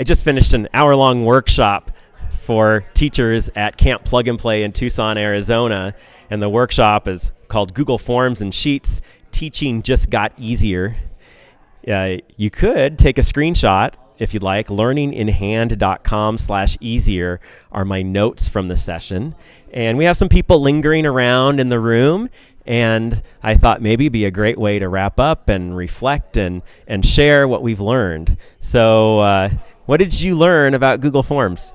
I just finished an hour long workshop for teachers at Camp Plug and Play in Tucson, Arizona. And the workshop is called Google Forms and Sheets Teaching Just Got Easier. Uh, you could take a screenshot if you'd like. Learninginhand.com slash easier are my notes from the session. And we have some people lingering around in the room. And I thought maybe be a great way to wrap up and reflect and, and share what we've learned. So, uh, what did you learn about Google Forms?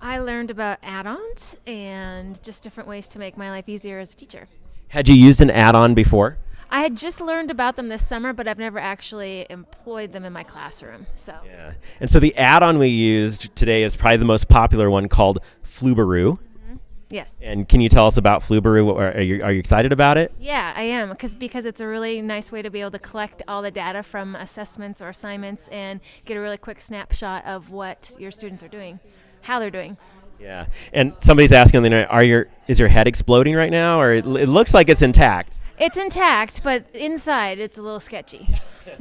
I learned about add-ons and just different ways to make my life easier as a teacher. Had you used an add-on before? I had just learned about them this summer, but I've never actually employed them in my classroom. So Yeah. And so the add-on we used today is probably the most popular one called Flubaroo. Yes, And can you tell us about Flubaroo? What- Are you, are you excited about it? yeah, I am because because it's a really nice way to be able to collect all the data from assessments or assignments and get a really quick snapshot of what your students are doing, how they're doing. Yeah. And somebody's asking on the internet, are your is your head exploding right now, or it, it looks like it's intact? It's intact, but inside it's a little sketchy.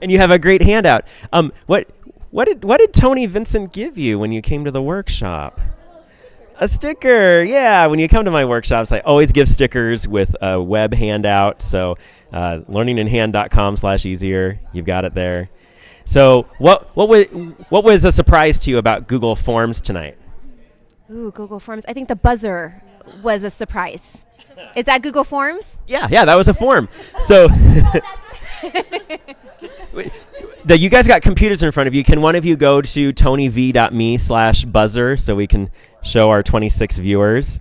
And you have a great handout. Um, what what did what did Tony Vincent give you when you came to the workshop? A sticker, yeah. When you come to my workshops, I always give stickers with a web handout. So, uh, learninginhand.com slash easier. You've got it there. So, what what was what was a surprise to you about Google Forms tonight? Ooh, Google Forms. I think the buzzer was a surprise. Is that Google Forms? Yeah, yeah, that was a form. So, the, you guys got computers in front of you. Can one of you go to tonyv.me slash buzzer so we can show our 26 viewers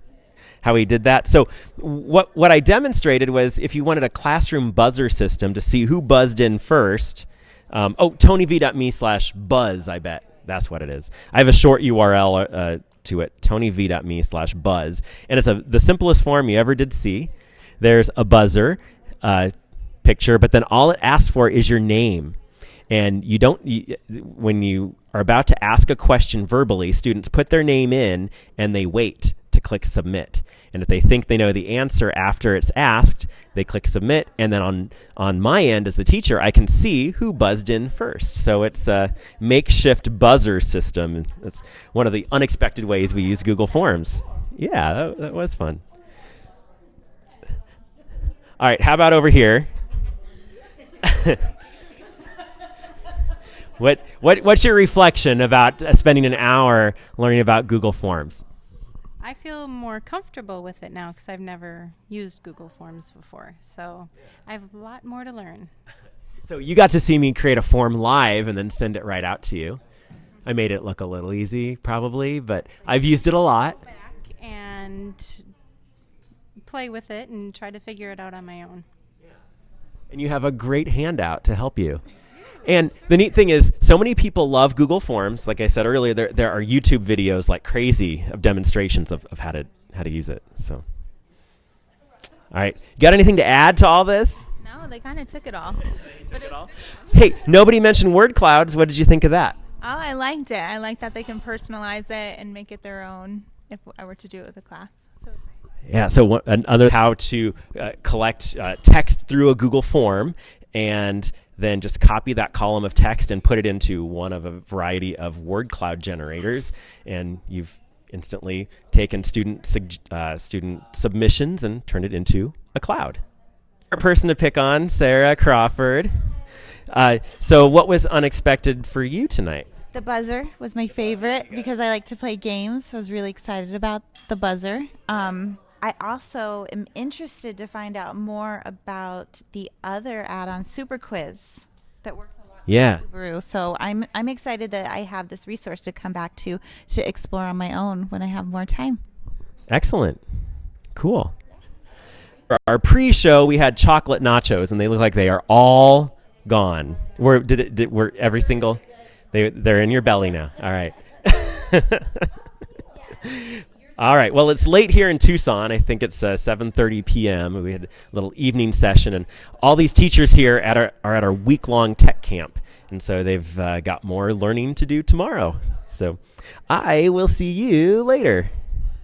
how we did that? So, what what I demonstrated was if you wanted a classroom buzzer system to see who buzzed in first. Um, oh, tonyv.me slash buzz. I bet that's what it is. I have a short URL uh, to it, tonyv.me slash buzz, and it's a, the simplest form you ever did see. There's a buzzer uh, picture, but then all it asks for is your name. And you don't, you, when you are about to ask a question verbally, students put their name in and they wait to click submit. And if they think they know the answer after it's asked, they click submit. And then on, on my end as the teacher, I can see who buzzed in first. So it's a makeshift buzzer system. That's one of the unexpected ways we use Google Forms. Yeah, that, that was fun. All right, how about over here? what, what, what's your reflection about uh, spending an hour learning about Google Forms? I feel more comfortable with it now because I've never used Google Forms before. So I have a lot more to learn. So you got to see me create a form live and then send it right out to you. I made it look a little easy, probably, but I've used it a lot. And play with it and try to figure it out on my own. And you have a great handout to help you. And the neat thing is, so many people love Google Forms. Like I said earlier, there, there are YouTube videos like crazy of demonstrations of, of how to how to use it. So, all right, got anything to add to all this? No, they kind of took it all. Hey, nobody mentioned word clouds. What did you think of that? Oh, I liked it. I like that they can personalize it and make it their own if I were to do it with a class. So. Yeah. So one, another how to uh, collect uh, text through a Google form and then just copy that column of text and put it into one of a variety of word cloud generators, and you've instantly taken student uh, student submissions and turned it into a cloud. Our person to pick on, Sarah Crawford. Uh, so, what was unexpected for you tonight? The buzzer was my favorite because I like to play games. So I was really excited about the buzzer. Um, I also am interested to find out more about the other add-on, Super Quiz, that works a lot. with Yeah. Flubaroo. So I'm I'm excited that I have this resource to come back to to explore on my own when I have more time. Excellent. Cool. For Our pre-show, we had chocolate nachos, and they look like they are all gone. Were did it? Did, were every single? They they're in your belly now. All right. all right. Well, it's late here in Tucson. I think it's uh, 7:30 p.m. We had a little evening session, and all these teachers here at our, are at our week-long tech camp, and so they've uh, got more learning to do tomorrow. So, I will see you later.